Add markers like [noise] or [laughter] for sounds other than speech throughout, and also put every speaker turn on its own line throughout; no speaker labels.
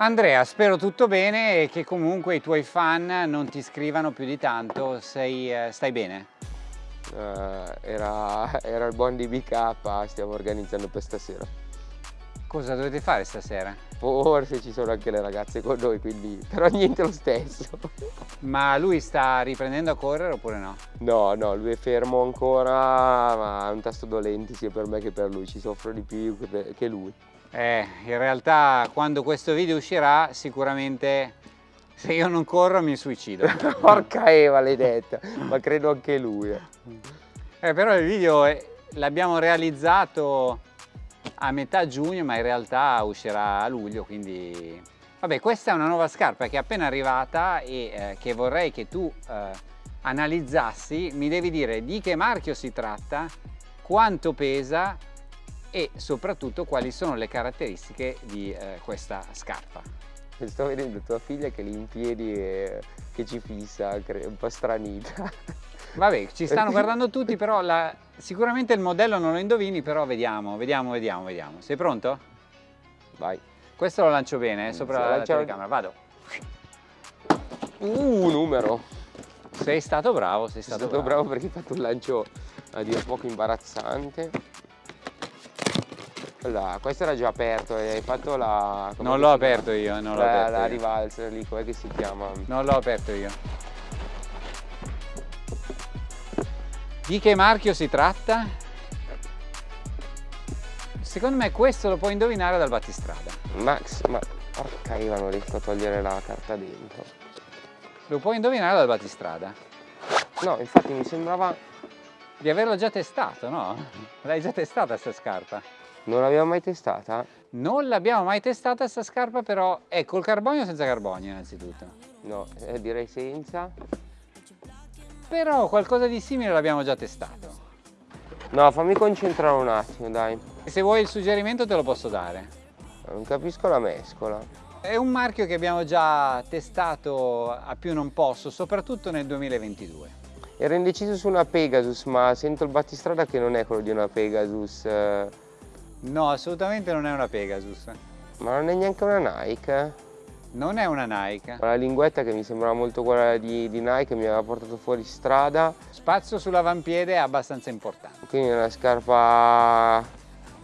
Andrea, spero tutto bene e che comunque i tuoi fan non ti scrivano più di tanto, Sei, eh, stai bene?
Uh, era, [laughs] era, il buon di BK, stiamo organizzando per stasera.
Cosa dovete fare stasera?
Forse ci sono anche le ragazze con noi, quindi [laughs] però niente lo stesso. [laughs]
Ma lui sta riprendendo a correre oppure no?
No, no, lui è fermo ancora, ma è un tasto dolente sia per me che per lui, ci soffro di più che lui.
Eh, in realtà quando questo video uscirà sicuramente se io non corro mi suicido. [laughs]
Porca Eva l'hai detta, ma credo anche lui. Eh,
eh però il video l'abbiamo realizzato a metà giugno ma in realtà uscirà a luglio quindi... Vabbè questa è una nuova scarpa che è appena arrivata e eh, che vorrei che tu eh, analizzassi. Mi devi dire di che marchio si tratta, quanto pesa e soprattutto quali sono le caratteristiche di eh, questa scarpa.
Sto vedendo tua figlia che lì in piedi e che ci fissa, un po' stranita.
Vabbè, ci stanno [laughs] guardando tutti, però la... sicuramente il modello non lo indovini, però vediamo, vediamo, vediamo, vediamo. Sei pronto?
Vai.
Questo lo lancio bene, eh, sopra la lancia... telecamera, vado.
Uh, numero.
Sei stato bravo, sei stato,
sei stato bravo. bravo perché hai fatto un lancio a dire poco imbarazzante. Allora, questo era già aperto e hai fatto la...
Non l'ho aperto io, non l'ho aperto
La rivalsa lì, com'è che si chiama?
Non l'ho aperto io. Di che marchio si tratta? Secondo me questo lo puoi indovinare dal battistrada.
Max, ma porca Eva non riesco a togliere la carta dentro.
Lo puoi indovinare dal battistrada?
No, infatti mi sembrava...
Di averlo già testato, no? L'hai già testata questa scarpa?
Non l'abbiamo mai testata?
Non l'abbiamo mai testata questa scarpa però è col carbonio o senza carbonio innanzitutto?
No, eh, direi senza.
Però qualcosa di simile l'abbiamo già testato.
No, fammi concentrare un attimo, dai.
Se vuoi il suggerimento te lo posso dare.
Non capisco la mescola.
È un marchio che abbiamo già testato a più non posso, soprattutto nel 2022.
Ero indeciso su una Pegasus, ma sento il battistrada che non è quello di una Pegasus. Eh
No, assolutamente non è una Pegasus.
Ma non è neanche una Nike?
Non è una Nike.
La linguetta che mi sembrava molto quella di, di Nike mi aveva portato fuori strada.
Spazio sull'avampiede è abbastanza importante.
Quindi è una scarpa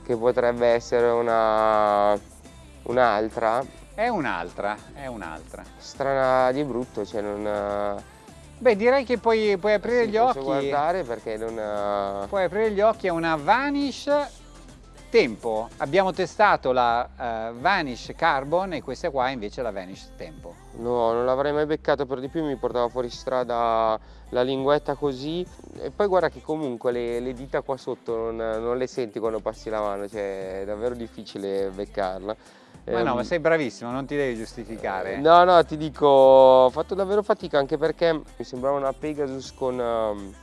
che potrebbe essere una un'altra.
È un'altra, è un'altra.
Strana di brutto, cioè non...
Beh, direi che puoi, puoi aprire
sì,
gli occhi.
guardare perché non...
Puoi aprire gli occhi a una Vanish Tempo, abbiamo testato la uh, Vanish Carbon e questa qua invece la Vanish Tempo.
No, non l'avrei mai beccato, per di più mi portava fuori strada la linguetta così e poi guarda che comunque le, le dita qua sotto non, non, le senti quando passi la mano, cioè è davvero difficile beccarla.
Ma no, ma ehm, sei bravissimo, non ti devi giustificare.
No, no, ti dico, ho fatto davvero fatica anche perché mi sembrava una Pegasus con... Um,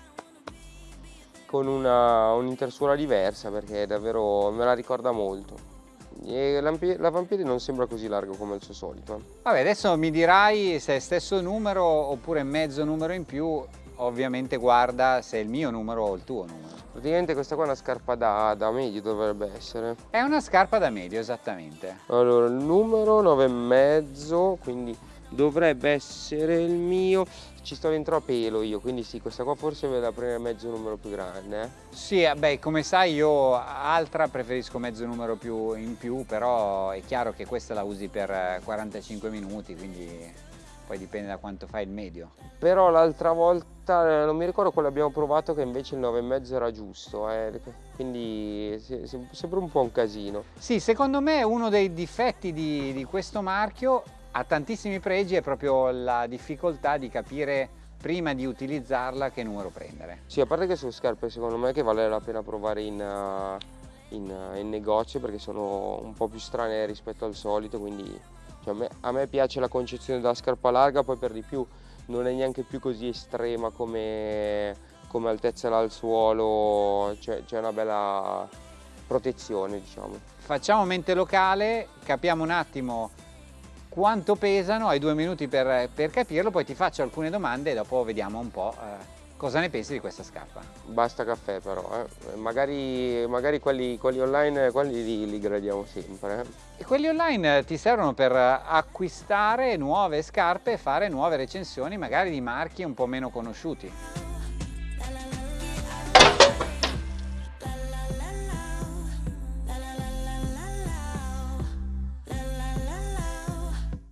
con un'intersuola un diversa perché davvero me la ricorda molto. E l'avampiede non sembra così largo come il suo solito.
Vabbè, adesso mi dirai se è stesso numero oppure mezzo numero in più, ovviamente guarda se è il mio numero o il tuo numero.
Praticamente questa qua è una scarpa da, da medio dovrebbe essere.
È una scarpa da medio, esattamente.
Allora, il numero 9,5, quindi dovrebbe essere il mio ci sto dentro a pelo io quindi sì questa qua forse ve la prendere mezzo numero più grande eh?
sì eh, beh come sai io altra preferisco mezzo numero più in più però è chiaro che questa la usi per 45 minuti quindi poi dipende da quanto fai il medio
però l'altra volta eh, non mi ricordo quello abbiamo provato che invece il 9,5 era giusto eh? quindi sembra un po' un casino
sì secondo me uno dei difetti di, di questo marchio ha tantissimi pregi è proprio la difficoltà di capire prima di utilizzarla che numero prendere.
Sì, a parte che sono scarpe secondo me che vale la pena provare in, uh, in, uh, in negozio perché sono un po' più strane rispetto al solito, quindi cioè, a, me, a, me, piace la concezione della scarpa larga, poi per di più non è neanche più così estrema come, come altezza dal suolo, c'è una bella protezione diciamo.
Facciamo mente locale, capiamo un attimo quanto pesano, hai due minuti per, per, capirlo, poi ti faccio alcune domande e dopo vediamo un po' eh, Cosa ne pensi di questa scarpa?
Basta caffè però, eh. magari, magari quelli, quelli, online quelli li, li gradiamo sempre.
Eh. E quelli online ti servono per acquistare nuove scarpe e fare nuove recensioni magari di marchi un po' meno conosciuti.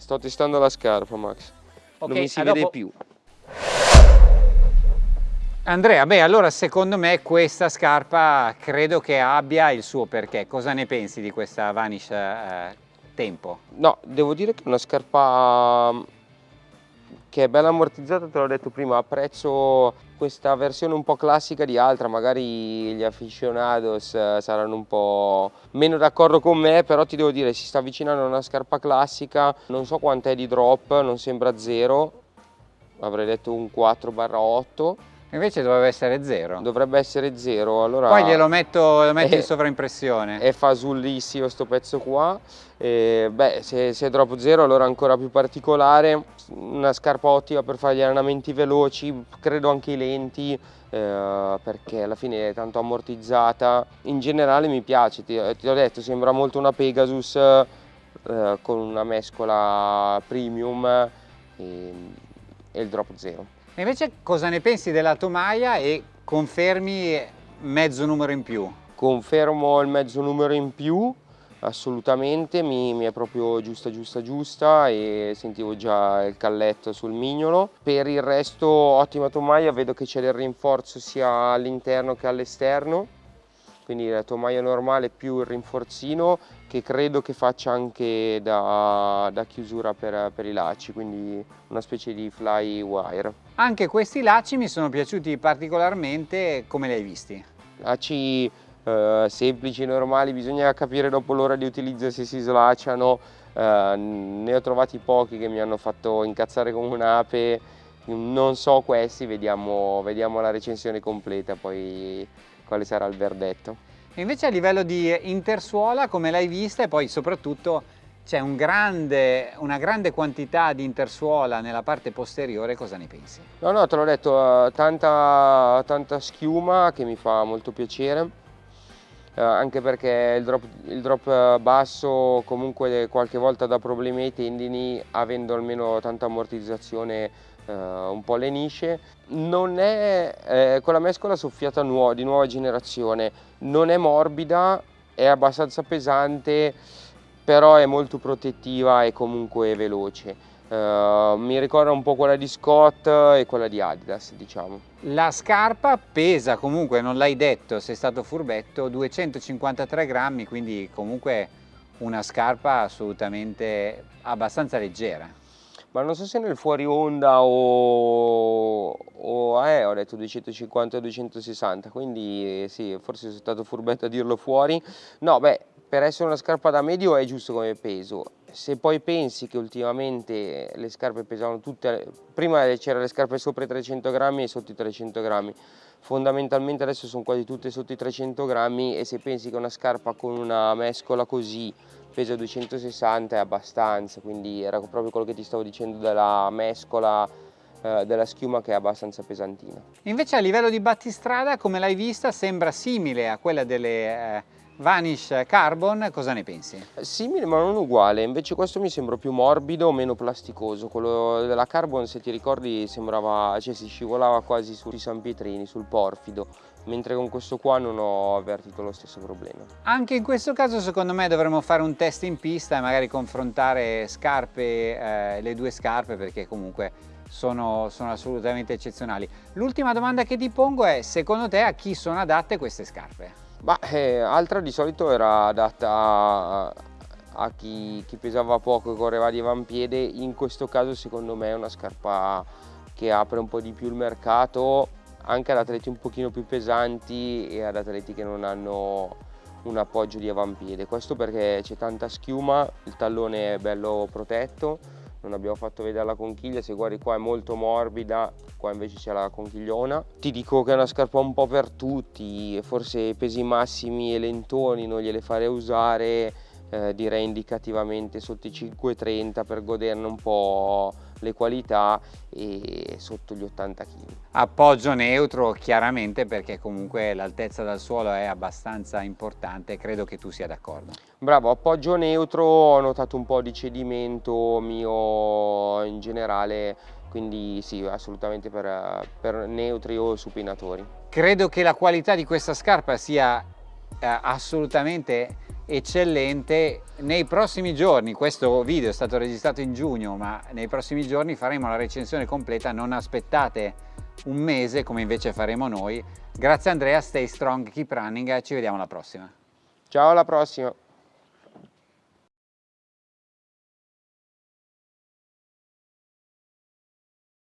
Sto testando la scarpa Max, okay, non mi si vede dopo... più.
Andrea, beh allora secondo me questa scarpa credo che abbia il suo perché. Cosa ne pensi di questa Vanish eh, Tempo?
No, devo dire che è una scarpa che è bella ammortizzata, te l'ho detto prima, apprezzo questa versione un po' classica di altra, magari gli aficionados eh, saranno un po' meno d'accordo con me, però ti devo dire si sta avvicinando a una scarpa classica, non so quant'è di drop, non sembra zero, avrei detto un 4-8
Invece dovrebbe essere zero.
Dovrebbe essere zero, allora...
Poi glielo metto, lo metti è, in sovraimpressione.
È fasullissimo sto pezzo qua. E, beh, se, se è drop zero allora ancora più particolare. Una scarpa ottima per fare gli allenamenti veloci, credo anche i lenti, eh, perché alla fine è tanto ammortizzata. In generale mi piace, ti, ti ho detto, sembra molto una Pegasus eh, con una mescola premium e, e il drop zero.
E invece cosa ne pensi della tomaia e confermi mezzo numero in più?
Confermo il mezzo numero in più, assolutamente, mi, mi, è proprio giusta giusta giusta e sentivo già il calletto sul mignolo. Per il resto ottima tomaia, vedo che c'è del rinforzo sia all'interno che all'esterno quindi la tomaia normale più il rinforzino che credo che faccia anche da, da chiusura per, per, i lacci, quindi una specie di fly wire.
Anche questi lacci mi sono piaciuti particolarmente, come li hai visti?
Lacci eh, semplici, normali, bisogna capire dopo l'ora di utilizzo se si slacciano, eh, ne ho trovati pochi che mi hanno fatto incazzare come un'ape, non so questi, vediamo, vediamo la recensione completa poi quale sarà il verdetto.
Invece a livello di intersuola, come l'hai vista e poi soprattutto c'è un una grande quantità di intersuola nella parte posteriore, cosa ne pensi?
No, no, te l'ho detto, uh, tanta, tanta schiuma che mi fa molto piacere, uh, anche perché il drop, il drop basso comunque qualche volta dà problemi ai tendini, avendo almeno tanta ammortizzazione uh, un po' lenisce non è eh, con la mescola soffiata nuova, di nuova generazione, non è morbida, è abbastanza pesante, però è molto protettiva e comunque veloce. Uh, mi ricorda un po' quella di Scott e quella di Adidas, diciamo.
La scarpa pesa comunque, non l'hai detto, sei stato furbetto, 253 grammi, quindi comunque una scarpa assolutamente abbastanza leggera
ma non so se nel fuori onda o, o eh, ho detto 250-260, quindi sì, forse sono stato furbetto a dirlo fuori. No, beh, per essere una scarpa da medio è giusto come peso. Se poi pensi che ultimamente le scarpe pesavano tutte, prima c'erano le scarpe sopra i 300 grammi e sotto i 300 grammi, fondamentalmente adesso sono quasi tutte sotto i 300 grammi e se pensi che una scarpa con una mescola così pesa 260 è abbastanza, quindi era proprio quello che ti stavo dicendo della mescola eh, della schiuma che è abbastanza pesantina.
Invece a livello di battistrada, come l'hai vista, sembra simile a quella delle eh, Vanish Carbon, cosa ne pensi?
Simile ma non uguale, invece questo mi sembra più morbido, meno plasticoso, quello della Carbon se ti ricordi sembrava, cioè si scivolava quasi sui San Pietrini, sul porfido, mentre con questo qua non ho avvertito lo stesso problema.
Anche in questo caso secondo me dovremmo fare un test in pista e magari confrontare scarpe, eh, le due scarpe perché comunque sono, sono assolutamente eccezionali. L'ultima domanda che ti pongo è secondo te a chi sono adatte queste scarpe?
Bah, eh, altra di solito era adatta a, a chi, chi, pesava poco e correva di avampiede, in questo caso secondo me è una scarpa che apre un po' di più il mercato anche ad atleti un pochino più pesanti e ad atleti che non hanno un appoggio di avampiede. Questo perché c'è tanta schiuma, il tallone è bello protetto, non abbiamo fatto vedere la conchiglia, se guardi qua è molto morbida, qua invece c'è la conchigliona. Ti dico che è una scarpa un po' per tutti, forse pesi massimi e lentoni non gliele farei usare, eh, direi indicativamente sotto i 5,30 per goderne un po' le qualità e sotto gli 80 kg.
Appoggio neutro chiaramente perché comunque l'altezza dal suolo è abbastanza importante, credo che tu sia d'accordo.
Bravo, appoggio neutro, ho notato un po' di cedimento mio in generale, quindi sì, assolutamente per, per neutri o supinatori.
Credo che la qualità di questa scarpa sia eh, assolutamente eccellente. Nei prossimi giorni questo video è stato registrato in giugno ma nei prossimi giorni faremo la recensione completa. Non aspettate un mese come invece faremo noi. Grazie Andrea stay strong keep running. Ci vediamo alla prossima.
Ciao alla prossima